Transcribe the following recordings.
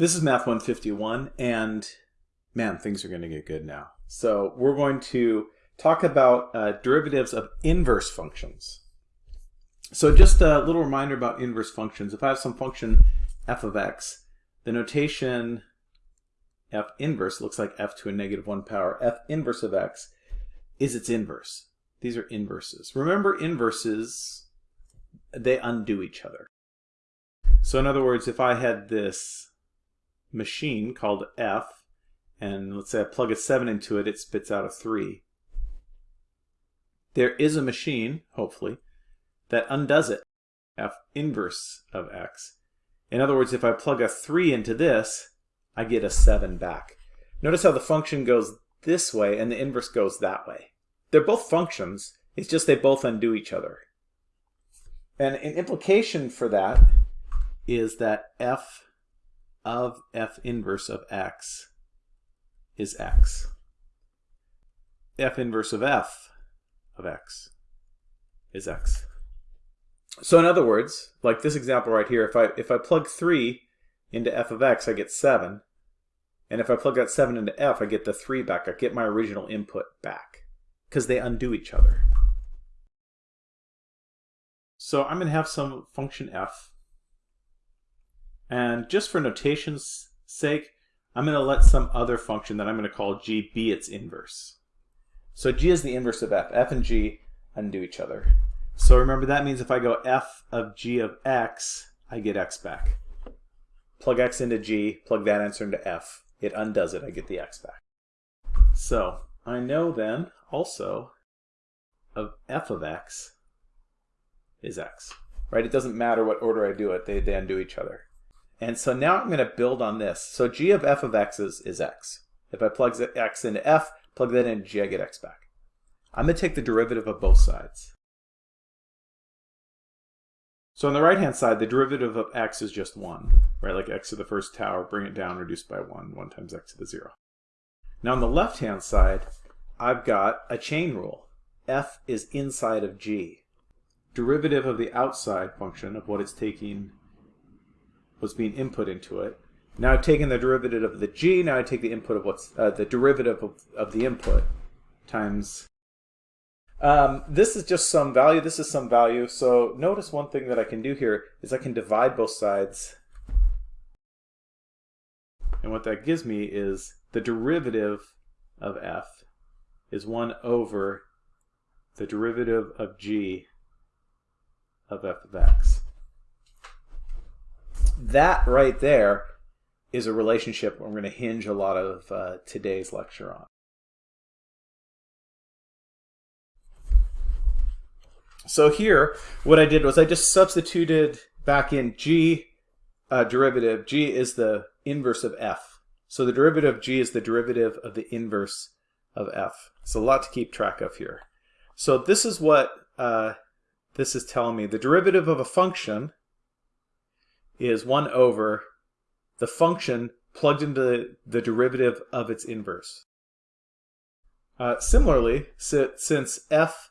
This is Math 151, and man, things are going to get good now. So we're going to talk about uh, derivatives of inverse functions. So just a little reminder about inverse functions. If I have some function f of x, the notation f inverse looks like f to a negative 1 power. f inverse of x is its inverse. These are inverses. Remember inverses, they undo each other. So in other words, if I had this machine called f, and let's say I plug a 7 into it, it spits out a 3. There is a machine, hopefully, that undoes it, f inverse of x. In other words, if I plug a 3 into this, I get a 7 back. Notice how the function goes this way and the inverse goes that way. They're both functions, it's just they both undo each other. And an implication for that is that f of f inverse of x is x. f inverse of f of x is x. So in other words, like this example right here, if I if I plug 3 into f of x, I get 7. And if I plug that 7 into f, I get the 3 back. I get my original input back because they undo each other. So I'm going to have some function f and just for notation's sake, I'm going to let some other function that I'm going to call g be its inverse. So g is the inverse of f. f and g undo each other. So remember that means if I go f of g of x, I get x back. Plug x into g, plug that answer into f. It undoes it, I get the x back. So I know then also of f of x is x. Right? It doesn't matter what order I do it, they, they undo each other. And so now I'm going to build on this. So g of f of x is, is x. If I plug x into f, plug that into g, I get x back. I'm going to take the derivative of both sides. So on the right-hand side, the derivative of x is just 1, right? Like x to the first tower, bring it down, reduce by 1, 1 times x to the 0. Now on the left-hand side, I've got a chain rule. f is inside of g. Derivative of the outside function of what it's taking was being input into it. Now I've taken the derivative of the g, now I take the input of what's, uh, the derivative of, of the input times, um, this is just some value, this is some value, so notice one thing that I can do here is I can divide both sides, and what that gives me is the derivative of f is 1 over the derivative of g of f of x that right there is a relationship I'm going to hinge a lot of uh, today's lecture on. So here, what I did was I just substituted back in g uh, derivative. g is the inverse of f. So the derivative of g is the derivative of the inverse of f. It's a lot to keep track of here. So this is what uh, this is telling me. The derivative of a function is 1 over the function plugged into the derivative of its inverse. Uh, similarly, since f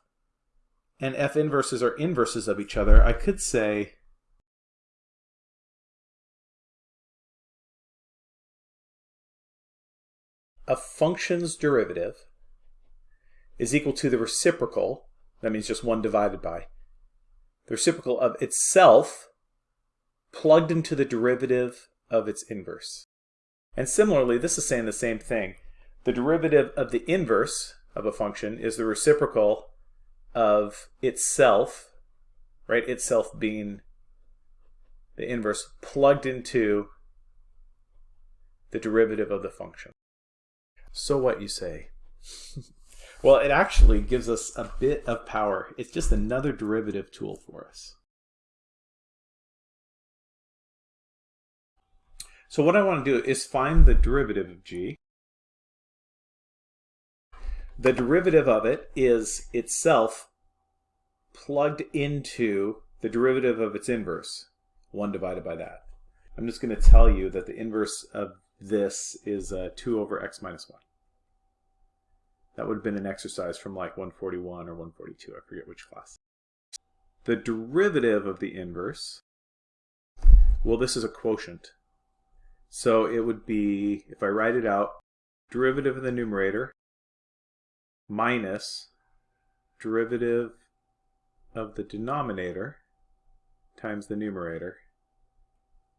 and f inverses are inverses of each other, I could say a function's derivative is equal to the reciprocal, that means just 1 divided by, the reciprocal of itself plugged into the derivative of its inverse. And similarly, this is saying the same thing. The derivative of the inverse of a function is the reciprocal of itself, right? Itself being the inverse plugged into the derivative of the function. So what you say? well, it actually gives us a bit of power. It's just another derivative tool for us. So what I want to do is find the derivative of g. The derivative of it is itself plugged into the derivative of its inverse, 1 divided by that. I'm just going to tell you that the inverse of this is uh, 2 over x minus 1. That would have been an exercise from like 141 or 142, I forget which class. The derivative of the inverse, well this is a quotient. So it would be, if I write it out, derivative of the numerator minus derivative of the denominator times the numerator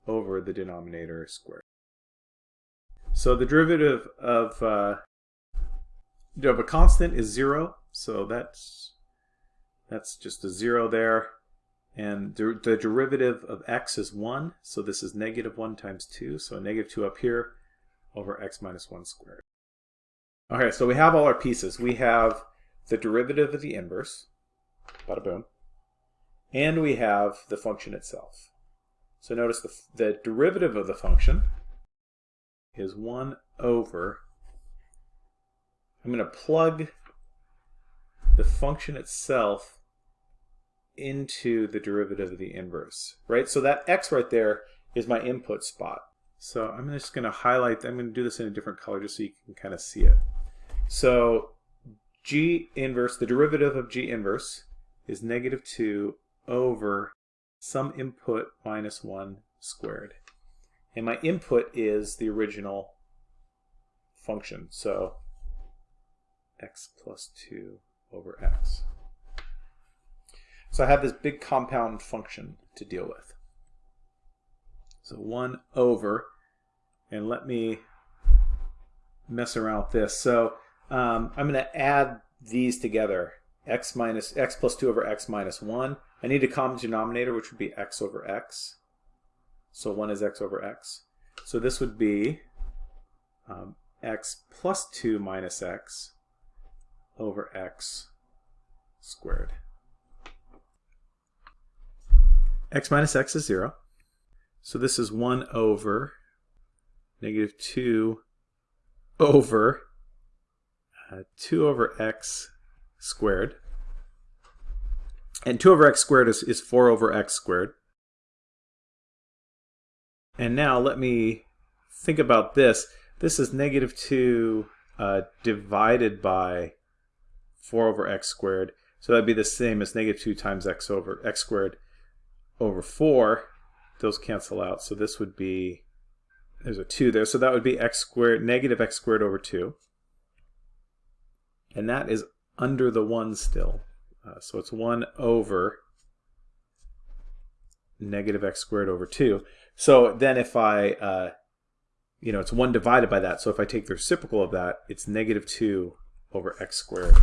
over the denominator squared. So the derivative of, uh, of a constant is 0, so that's, that's just a 0 there. And the, derivative of x is 1, so this is negative 1 times 2, so negative 2 up here over x minus 1 squared. All right, so we have all our pieces. We have the derivative of the inverse, bada boom, and we have the function itself. So notice the, the derivative of the function is 1 over, I'm going to plug the function itself into the derivative of the inverse, right? So that x right there is my input spot. So I'm just going to highlight, I'm going to do this in a different color just so you can kind of see it. So g inverse, the derivative of g inverse is negative 2 over some input minus 1 squared. And my input is the original function, so x plus 2 over x. So I have this big compound function to deal with. So 1 over, and let me mess around with this. So um, I'm going to add these together, x minus x plus 2 over x minus 1. I need a common denominator, which would be x over x. So 1 is x over x. So this would be um, x plus 2 minus x over x squared. X minus x is 0. So this is 1 over negative 2 over uh, 2 over x squared. And 2 over x squared is, is 4 over x squared. And now let me think about this. This is negative 2 uh, divided by 4 over x squared. So that'd be the same as negative 2 times x over x squared over 4. Those cancel out. So this would be, there's a 2 there. So that would be x squared, negative x squared over 2. And that is under the 1 still. Uh, so it's 1 over negative x squared over 2. So then if I, uh, you know, it's 1 divided by that. So if I take the reciprocal of that, it's negative 2 over x squared.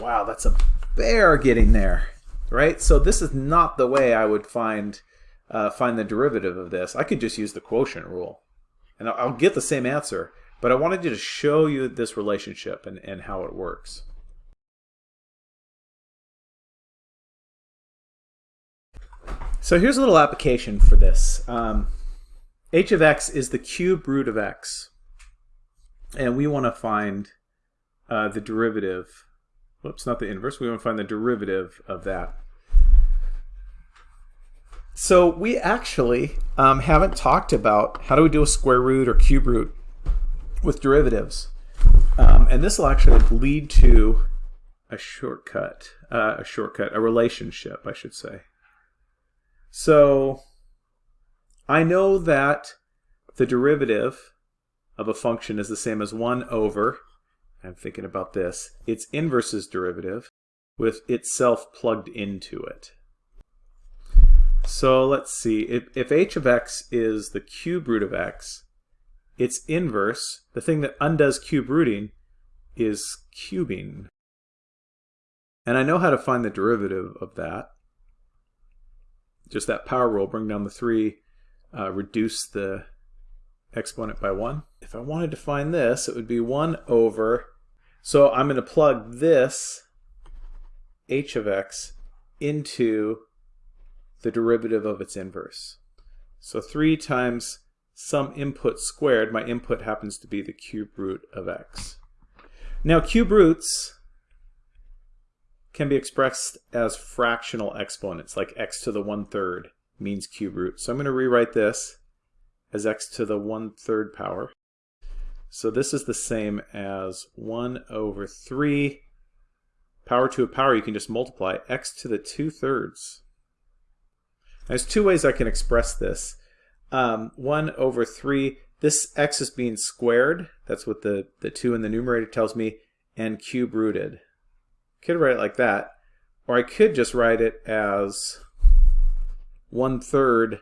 Wow, that's a bear getting there, right? So this is not the way I would find uh, find the derivative of this. I could just use the quotient rule, and I'll, get the same answer. But I wanted to show you this relationship and, and how it works. So here's a little application for this. Um, h of x is the cube root of x. And we want to find uh, the derivative. Whoops, not the inverse. We want to find the derivative of that. So we actually um, haven't talked about how do we do a square root or cube root with derivatives. Um, and this will actually lead to a shortcut, uh, a shortcut, a relationship, I should say. So I know that the derivative of a function is the same as 1 over, I'm thinking about this, its inverse's derivative with itself plugged into it. So let's see, if, if h of x is the cube root of x, its inverse, the thing that undoes cube rooting, is cubing. And I know how to find the derivative of that just that power rule, bring down the 3, uh, reduce the exponent by 1. If I wanted to find this, it would be 1 over, so I'm going to plug this h of x into the derivative of its inverse. So 3 times some input squared, my input happens to be the cube root of x. Now cube roots can be expressed as fractional exponents, like x to the one-third means cube root. So I'm going to rewrite this as x to the one-third power. So this is the same as 1 over 3 power to a power. You can just multiply x to the 2 thirds. There's two ways I can express this. Um, 1 over 3 this x is being squared. That's what the, the 2 in the numerator tells me. And cube rooted. Could write it like that. Or I could just write it as 1 third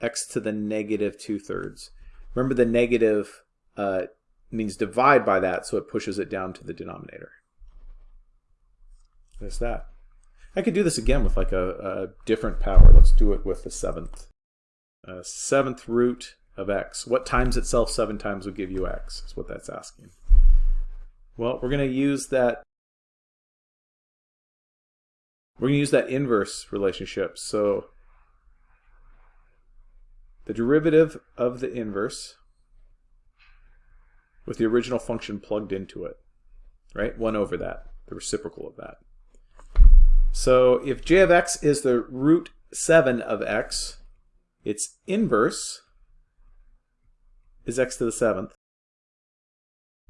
x to the negative 2 thirds. Remember the negative uh, means divide by that, so it pushes it down to the denominator. There's that. I could do this again with like a, a different power. Let's do it with the seventh. Uh, seventh root of x. What times itself seven times would give you x, is what that's asking. Well, we're going to use that we're going to use that inverse relationship. So the derivative of the inverse with the original function plugged into it, right? 1 over that, the reciprocal of that. So if j of x is the root 7 of x, its inverse is x to the 7th.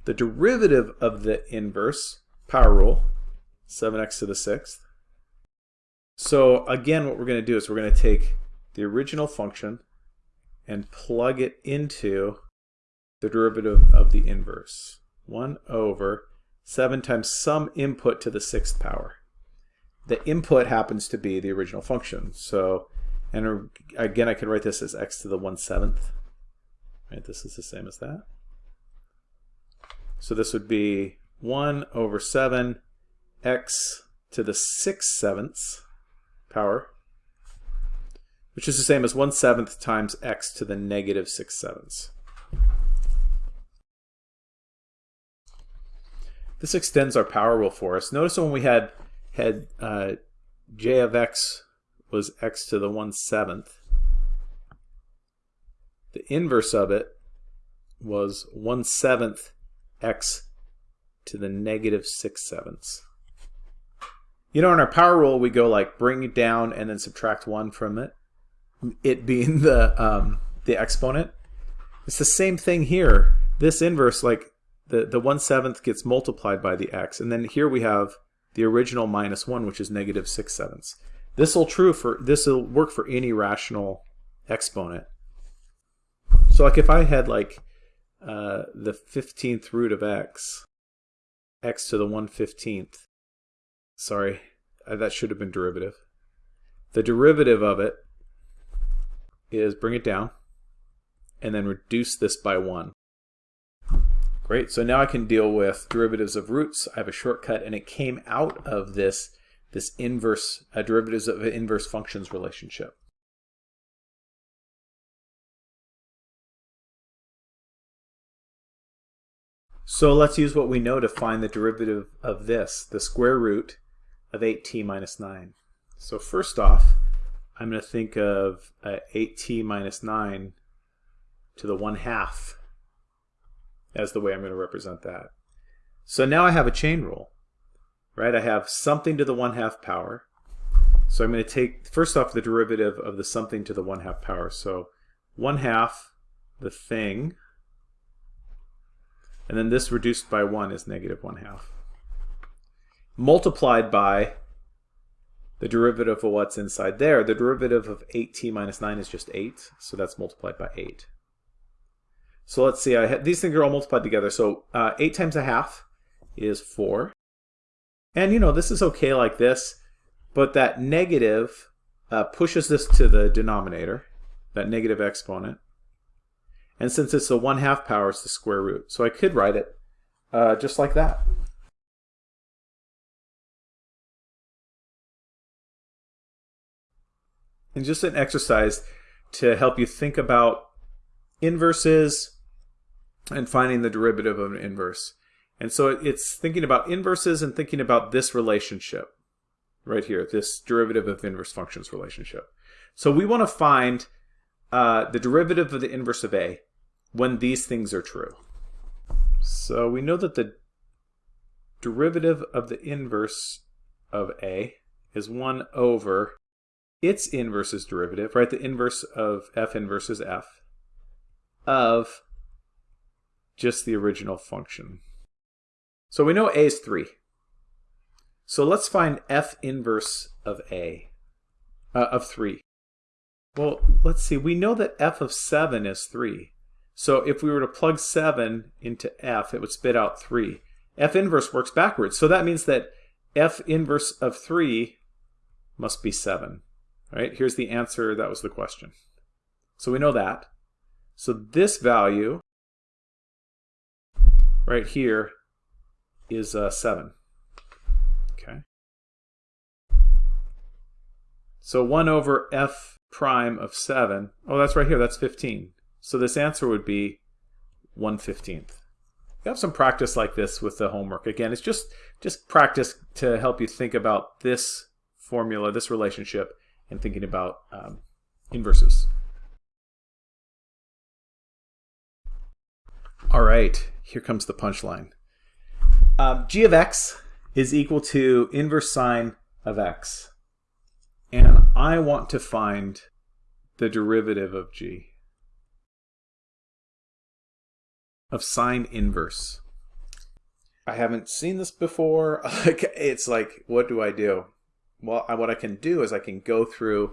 The derivative of the inverse, power rule, 7x to the 6th. So again, what we're going to do is we're going to take the original function and plug it into the derivative of the inverse. 1 over 7 times some input to the sixth power. The input happens to be the original function. So, and er, again, I could write this as x to the 1 seventh. Right, this is the same as that. So this would be 1 over 7 x to the 6 sevenths power, which is the same as 1 seventh times x to the negative 6 sevenths. This extends our power rule for us. Notice when we had had uh, j of x was x to the 1 seventh, the inverse of it was 1 seventh x to the negative 6 sevenths. You know, in our power rule, we go like bring it down and then subtract 1 from it, it being the, um, the exponent. It's the same thing here. This inverse, like the, the 1 seventh gets multiplied by the x. And then here we have the original minus 1, which is negative 6 sevenths. This will true for this will work for any rational exponent. So like if I had like uh, the 15th root of x, x to the 1 15th, sorry, uh, that should have been derivative. The derivative of it is bring it down and then reduce this by 1. Great, so now I can deal with derivatives of roots. I have a shortcut and it came out of this, this inverse, uh, derivatives of inverse functions relationship. So let's use what we know to find the derivative of this, the square root of 8t minus 9. So first off, I'm going to think of uh, 8t minus 9 to the 1 half as the way I'm going to represent that. So now I have a chain rule, right? I have something to the 1 half power. So I'm going to take, first off, the derivative of the something to the 1 half power. So 1 half, the thing, and then this reduced by 1 is negative 1 half. Multiplied by the derivative of what's inside there. The derivative of 8t minus 9 is just 8, so that's multiplied by 8. So let's see, I have, these things are all multiplied together. So uh, 8 times a half is 4. And you know, this is okay like this, but that negative uh, pushes this to the denominator, that negative exponent. And since it's the 1 half power, it's the square root. So I could write it uh, just like that. And just an exercise to help you think about inverses, and finding the derivative of an inverse. And so it's thinking about inverses and thinking about this relationship right here, this derivative of inverse functions relationship. So we want to find uh, the derivative of the inverse of A when these things are true. So we know that the derivative of the inverse of A is 1 over its inverse's derivative, right? The inverse of f inverse is f of just the original function. So we know a is 3. So let's find f inverse of a, uh, of 3. Well, let's see. We know that f of 7 is 3. So if we were to plug 7 into f, it would spit out 3. f inverse works backwards. So that means that f inverse of 3 must be 7. Right? Here's the answer. That was the question. So we know that. So this value right here is uh, 7. Okay. So 1 over f prime of 7, oh, that's right here, that's 15. So this answer would be 1 15th. You have some practice like this with the homework. Again, it's just, just practice to help you think about this formula, this relationship, and thinking about um, inverses. All right, here comes the punchline. Um, g of x is equal to inverse sine of x. And I want to find the derivative of g. Of sine inverse. I haven't seen this before. it's like, what do I do? Well, what I can do is I can go through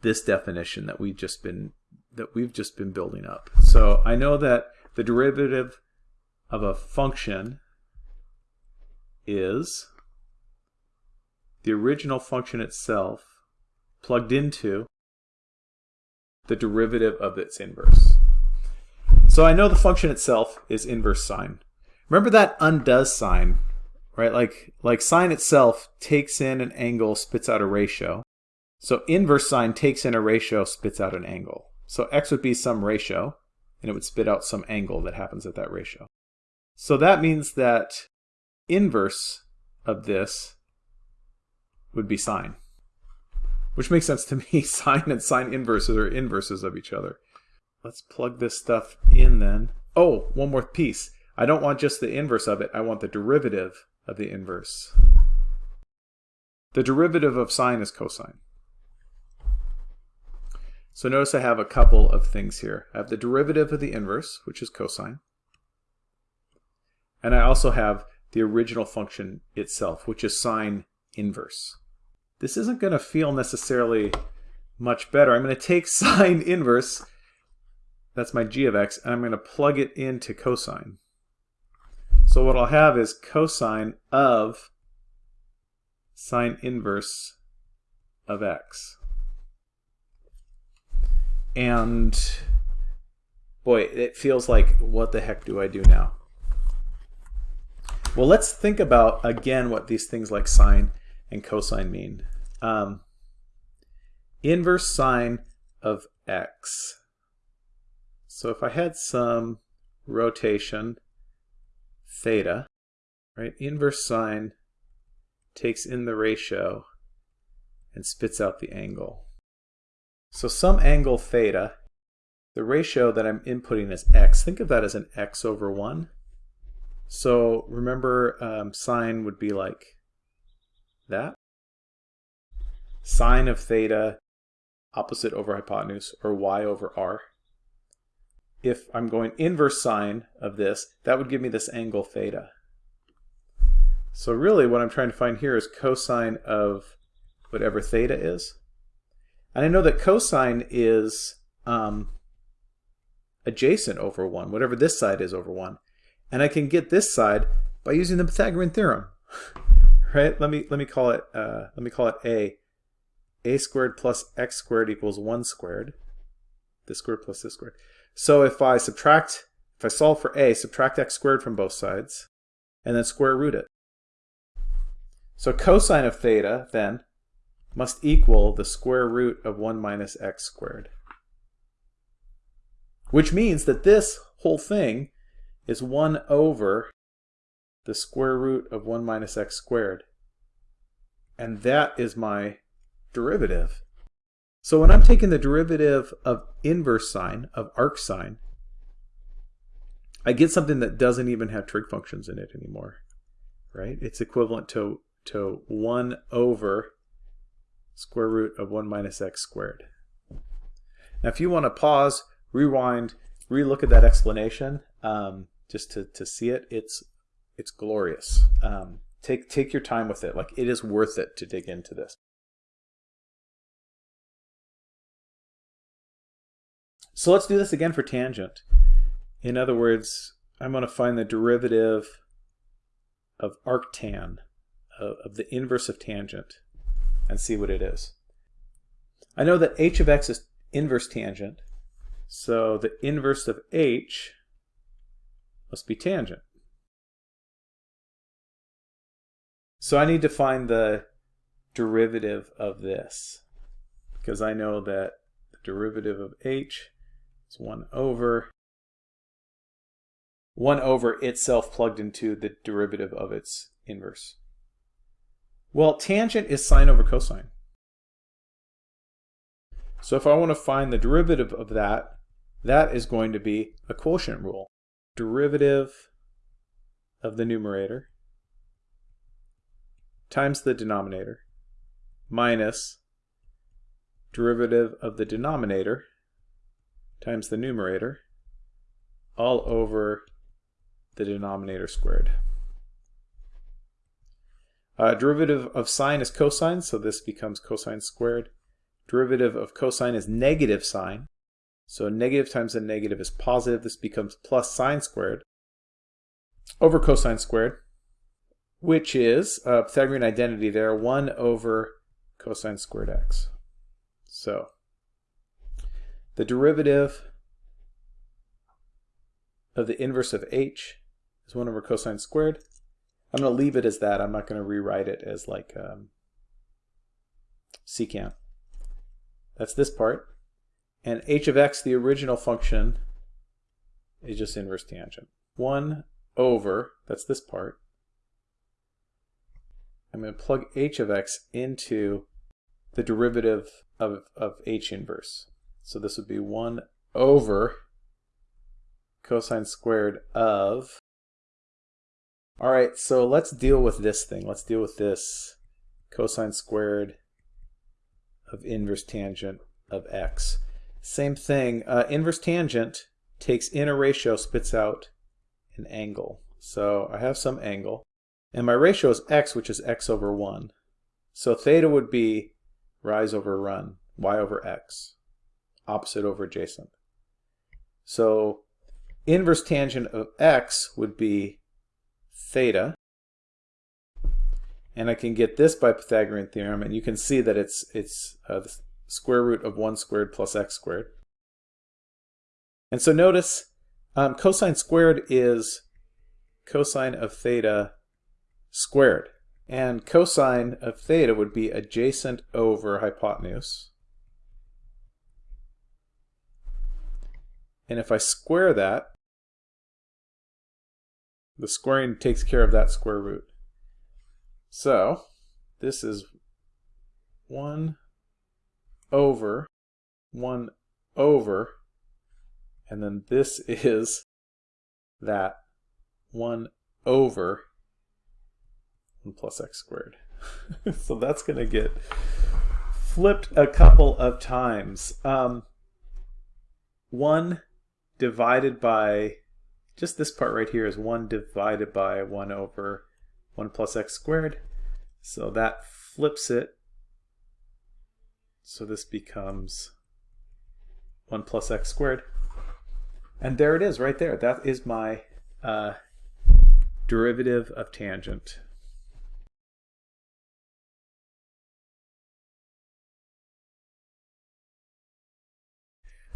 this definition that we've just been that we've just been building up. So I know that the derivative of a function is the original function itself plugged into the derivative of its inverse. So I know the function itself is inverse sine. Remember that undoes sine, right? Like, like sine itself takes in an angle, spits out a ratio. So inverse sine takes in a ratio, spits out an angle. So x would be some ratio and it would spit out some angle that happens at that ratio. So that means that inverse of this would be sine, which makes sense to me. sine and sine inverses are inverses of each other. Let's plug this stuff in then. Oh, one more piece. I don't want just the inverse of it. I want the derivative of the inverse. The derivative of sine is cosine. So notice I have a couple of things here. I have the derivative of the inverse, which is cosine. And I also have the original function itself, which is sine inverse. This isn't going to feel necessarily much better. I'm going to take sine inverse, that's my g of x, and I'm going to plug it into cosine. So what I'll have is cosine of sine inverse of x. And boy, it feels like, what the heck do I do now? Well, let's think about, again, what these things like sine and cosine mean. Um, inverse sine of x. So if I had some rotation theta, right, inverse sine takes in the ratio and spits out the angle. So some angle theta, the ratio that I'm inputting is x. Think of that as an x over 1. So remember um, sine would be like that. Sine of theta opposite over hypotenuse or y over r. If I'm going inverse sine of this, that would give me this angle theta. So really what I'm trying to find here is cosine of whatever theta is. And I know that cosine is um, adjacent over 1, whatever this side is over 1. And I can get this side by using the Pythagorean theorem. right? Let me let me call it uh, let me call it a. a squared plus x squared equals 1 squared. This squared plus this squared. So if I subtract, if I solve for a, subtract x squared from both sides, and then square root it. So cosine of theta, then, must equal the square root of 1 minus x squared. Which means that this whole thing is 1 over the square root of 1 minus x squared. And that is my derivative. So when I'm taking the derivative of inverse sine, of arc sine, I get something that doesn't even have trig functions in it anymore, right? It's equivalent to, to 1 over square root of 1 minus x squared. Now if you want to pause, rewind, relook at that explanation um, just to, to see it, it's, it's glorious. Um, take, take your time with it. Like it is worth it to dig into this. So let's do this again for tangent. In other words, I'm going to find the derivative of arctan, of, of the inverse of tangent, and see what it is. I know that h of x is inverse tangent, so the inverse of h must be tangent. So I need to find the derivative of this because I know that the derivative of h is 1 over 1 over itself plugged into the derivative of its inverse. Well, tangent is sine over cosine. So if I want to find the derivative of that, that is going to be a quotient rule. Derivative of the numerator times the denominator minus derivative of the denominator times the numerator all over the denominator squared. Uh, derivative of sine is cosine, so this becomes cosine squared. Derivative of cosine is negative sine, so negative times a negative is positive. This becomes plus sine squared over cosine squared, which is uh, Pythagorean identity there, 1 over cosine squared x. So the derivative of the inverse of h is 1 over cosine squared. I'm going to leave it as that. I'm not going to rewrite it as like um, secant. That's this part. And h of x, the original function, is just inverse tangent. 1 over, that's this part. I'm going to plug h of x into the derivative of, of h inverse. So this would be 1 over cosine squared of all right, so let's deal with this thing. Let's deal with this cosine squared of inverse tangent of x. Same thing, uh, inverse tangent takes in a ratio, spits out an angle. So I have some angle, and my ratio is x, which is x over 1. So theta would be rise over run, y over x, opposite over adjacent. So inverse tangent of x would be theta. And I can get this by Pythagorean theorem, and you can see that it's, it's uh, the square root of 1 squared plus x squared. And so notice um, cosine squared is cosine of theta squared. And cosine of theta would be adjacent over hypotenuse. And if I square that, the squaring takes care of that square root. So this is 1 over 1 over, and then this is that 1 over 1 plus x squared. so that's going to get flipped a couple of times. Um, 1 divided by just this part right here is 1 divided by 1 over 1 plus x squared. So that flips it. So this becomes 1 plus x squared. And there it is right there. That is my uh, derivative of tangent.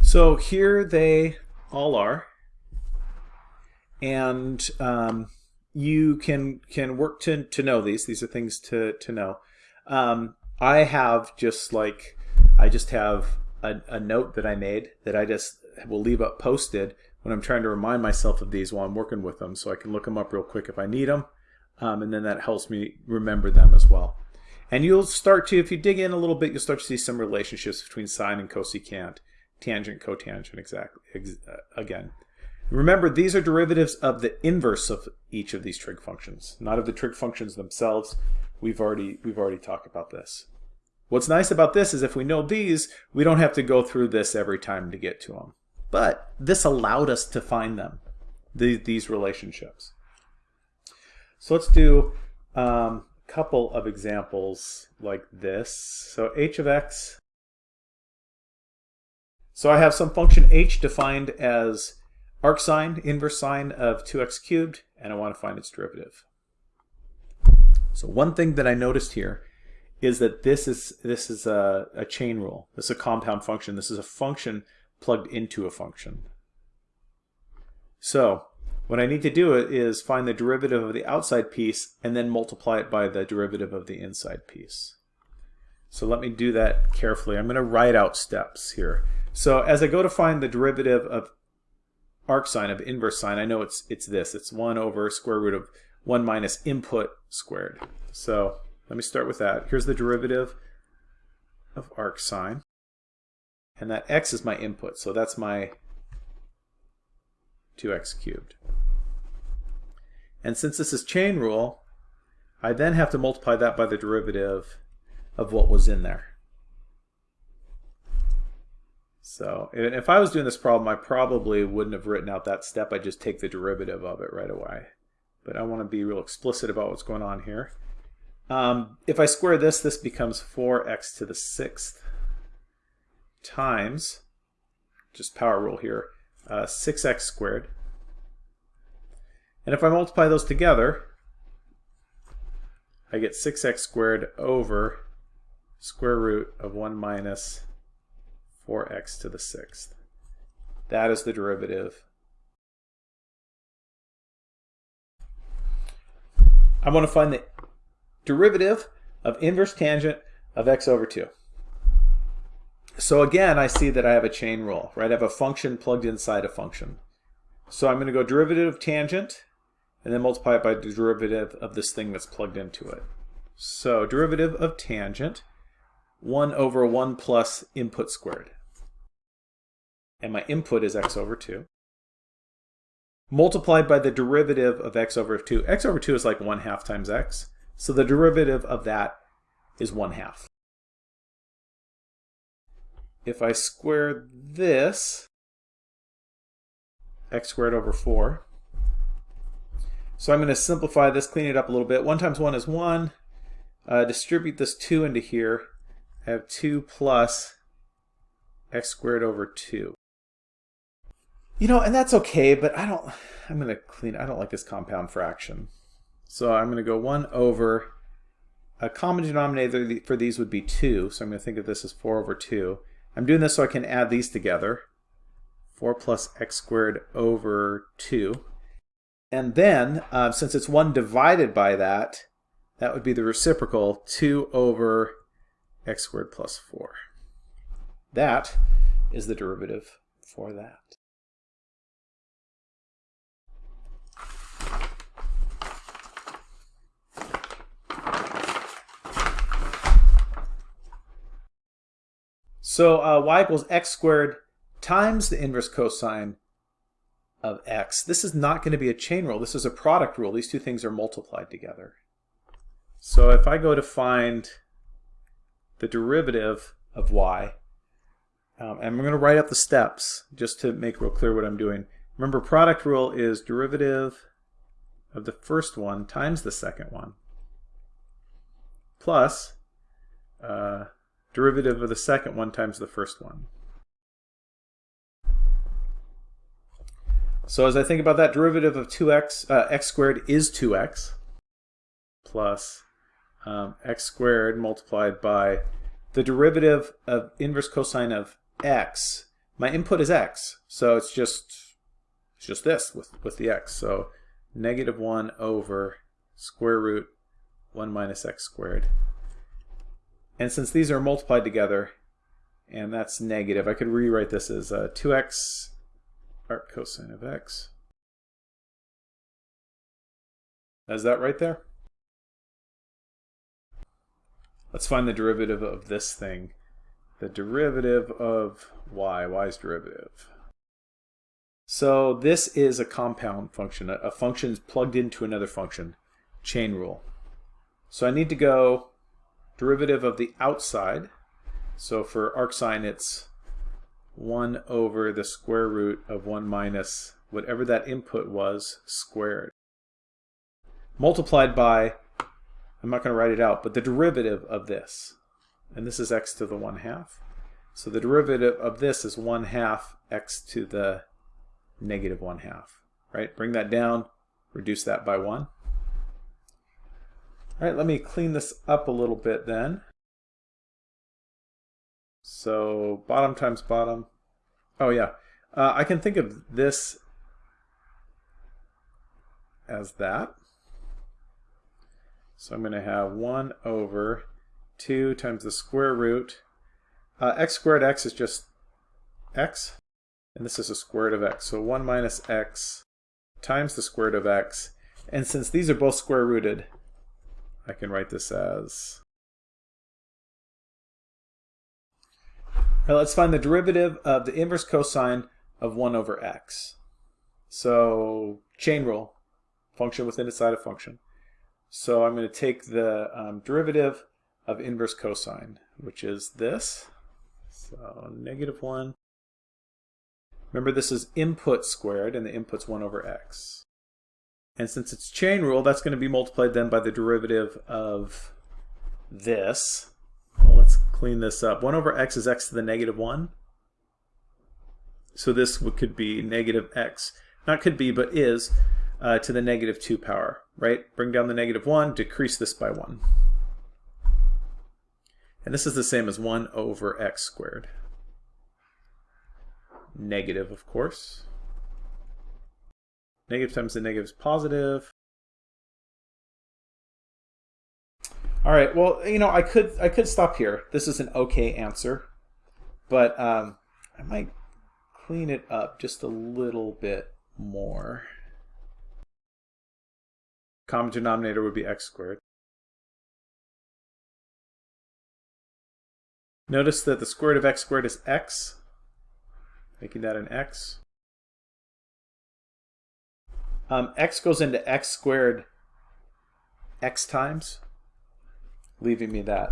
So here they all are and um, you can can work to to know these. These are things to to know. Um, I have just like I just have a, a note that I made that I just will leave up posted when I'm trying to remind myself of these while I'm working with them, so I can look them up real quick if I need them, um, and then that helps me remember them as well. And you'll start to, if you dig in a little bit, you'll start to see some relationships between sine and cosecant, tangent, cotangent, exactly, ex uh, again. Remember, these are derivatives of the inverse of each of these trig functions, not of the trig functions themselves. We've already, we've already talked about this. What's nice about this is if we know these, we don't have to go through this every time to get to them. But this allowed us to find them, the, these relationships. So let's do um, a couple of examples like this. So h of x. So I have some function h defined as arcsine, inverse sine of 2x cubed, and I want to find its derivative. So one thing that I noticed here is that this is this is a, a chain rule. This is a compound function. This is a function plugged into a function. So what I need to do is find the derivative of the outside piece and then multiply it by the derivative of the inside piece. So let me do that carefully. I'm going to write out steps here. So as I go to find the derivative of arcsine of inverse sine, I know it's it's this. It's 1 over square root of 1 minus input squared. So let me start with that. Here's the derivative of arcsine. And that x is my input, so that's my 2x cubed. And since this is chain rule, I then have to multiply that by the derivative of what was in there. So if I was doing this problem, I probably wouldn't have written out that step. I'd just take the derivative of it right away. But I want to be real explicit about what's going on here. Um, if I square this, this becomes 4x to the sixth times, just power rule here, uh, 6x squared. And if I multiply those together, I get 6x squared over square root of 1 minus 4x to the sixth. That is the derivative. I want to find the derivative of inverse tangent of x over 2. So again, I see that I have a chain rule, right? I have a function plugged inside a function. So I'm going to go derivative of tangent and then multiply it by the derivative of this thing that's plugged into it. So derivative of tangent, 1 over 1 plus input squared. And my input is x over 2. Multiplied by the derivative of x over 2. x over 2 is like 1 half times x. So the derivative of that is 1 half. If I square this, x squared over 4. So I'm going to simplify this, clean it up a little bit. 1 times 1 is 1. Uh, distribute this 2 into here. I have 2 plus x squared over 2. You know, and that's okay, but I don't, I'm going to clean, I don't like this compound fraction. So I'm going to go 1 over, a common denominator for these would be 2, so I'm going to think of this as 4 over 2. I'm doing this so I can add these together. 4 plus x squared over 2. And then, uh, since it's 1 divided by that, that would be the reciprocal, 2 over x squared plus 4. That is the derivative for that. So uh, y equals x squared times the inverse cosine of x. This is not going to be a chain rule. This is a product rule. These two things are multiplied together. So if I go to find the derivative of y, um, I'm going to write up the steps just to make real clear what I'm doing. Remember, product rule is derivative of the first one times the second one plus uh, derivative of the second one times the first one. So as I think about that, derivative of 2x, uh, x squared is 2x plus um, x squared multiplied by the derivative of inverse cosine of x. My input is x, so it's just it's just this with, with the x. So negative 1 over square root 1 minus x squared and since these are multiplied together, and that's negative, I could rewrite this as uh, 2x arc cosine of x. Is that right there? Let's find the derivative of this thing. The derivative of y, y's derivative. So this is a compound function. A function is plugged into another function. Chain rule. So I need to go derivative of the outside. So for arcsine, it's 1 over the square root of 1 minus whatever that input was squared. Multiplied by, I'm not going to write it out, but the derivative of this. And this is x to the 1 half. So the derivative of this is 1 half x to the negative 1 half. Right? Bring that down, reduce that by 1. All right, let me clean this up a little bit then. So bottom times bottom. Oh yeah, uh, I can think of this as that. So I'm going to have 1 over 2 times the square root. Uh, x squared x is just x, and this is a square root of x. So 1 minus x times the square root of x. And since these are both square rooted, I can write this as... Let's find the derivative of the inverse cosine of 1 over x. So chain rule, function within a side of function. So I'm going to take the um, derivative of inverse cosine, which is this. So negative 1. Remember this is input squared, and the input's 1 over x. And since it's chain rule, that's going to be multiplied then by the derivative of this. Well, let's clean this up. 1 over x is x to the negative 1. So this could be negative x. Not could be, but is uh, to the negative 2 power, right? Bring down the negative 1, decrease this by 1. And this is the same as 1 over x squared. Negative, of course. Negative times the negative is positive. All right, well, you know, I could I could stop here. This is an okay answer, but um, I might clean it up just a little bit more. Common denominator would be x squared. Notice that the square root of x squared is x, making that an x. Um, x goes into x squared x times, leaving me that.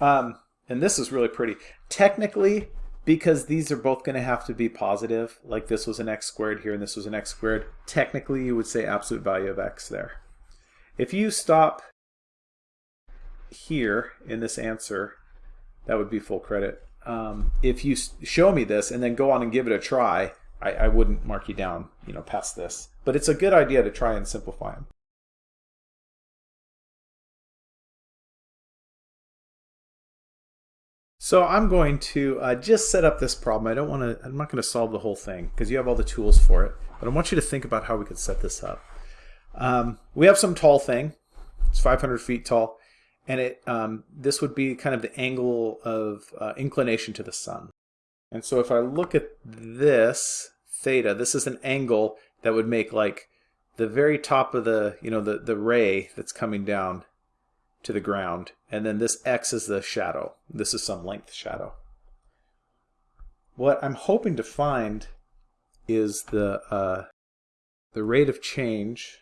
Um, and this is really pretty. Technically, because these are both going to have to be positive, like this was an x squared here and this was an x squared, technically you would say absolute value of x there. If you stop here in this answer, that would be full credit. Um, if you show me this and then go on and give it a try, I, I wouldn't mark you down, you know, past this. But it's a good idea to try and simplify them. So I'm going to uh, just set up this problem. I don't want to, I'm not going to solve the whole thing because you have all the tools for it. But I want you to think about how we could set this up. Um, we have some tall thing. It's 500 feet tall. And it um, this would be kind of the angle of uh, inclination to the sun. And so if I look at this, theta, this is an angle that would make like the very top of the, you know, the, the ray that's coming down to the ground. And then this x is the shadow. This is some length shadow. What I'm hoping to find is the, uh, the rate of change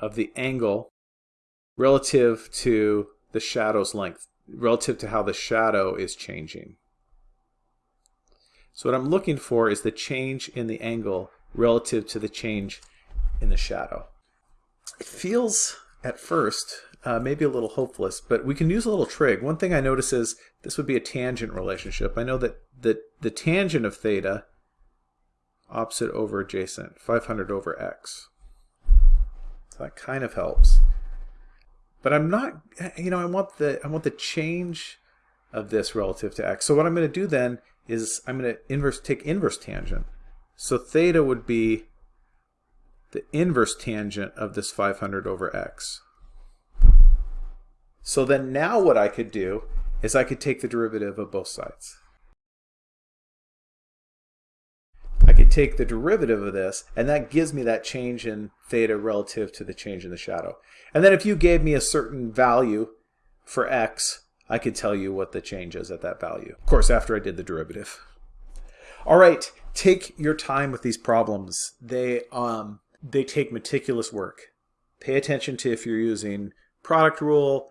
of the angle relative to the shadow's length, relative to how the shadow is changing. So what I'm looking for is the change in the angle relative to the change in the shadow. It feels at first uh, maybe a little hopeless, but we can use a little trig. One thing I notice is this would be a tangent relationship. I know that the, the tangent of theta, opposite over adjacent, 500 over x. So that kind of helps. But I'm not, you know, I want the, I want the change of this relative to x. So what I'm going to do then is I'm going to inverse take inverse tangent. So theta would be the inverse tangent of this 500 over x. So then now what I could do is I could take the derivative of both sides. I could take the derivative of this, and that gives me that change in theta relative to the change in the shadow. And then if you gave me a certain value for x, I could tell you what the change is at that value. Of course, after I did the derivative. All right, take your time with these problems. They, um, they take meticulous work. Pay attention to if you're using product rule,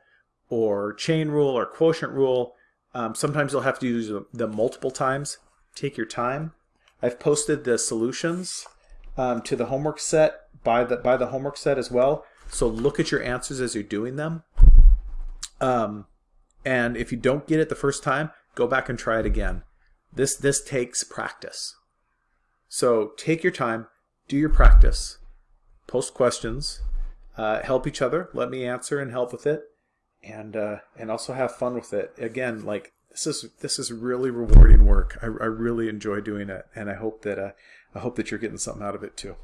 or chain rule or quotient rule. Um, sometimes you'll have to use them multiple times. Take your time. I've posted the solutions um, to the homework set by the by the homework set as well. So look at your answers as you're doing them. Um, and if you don't get it the first time, go back and try it again. This this takes practice. So take your time, do your practice, post questions, uh, help each other. Let me answer and help with it, and uh, and also have fun with it. Again, like this is this is really rewarding work. I, I really enjoy doing it, and I hope that uh, I hope that you're getting something out of it too.